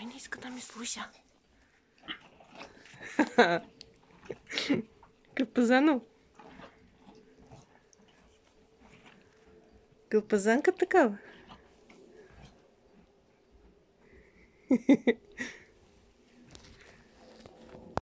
Майонезка там Мислуся. Капазану. Капазанка такава.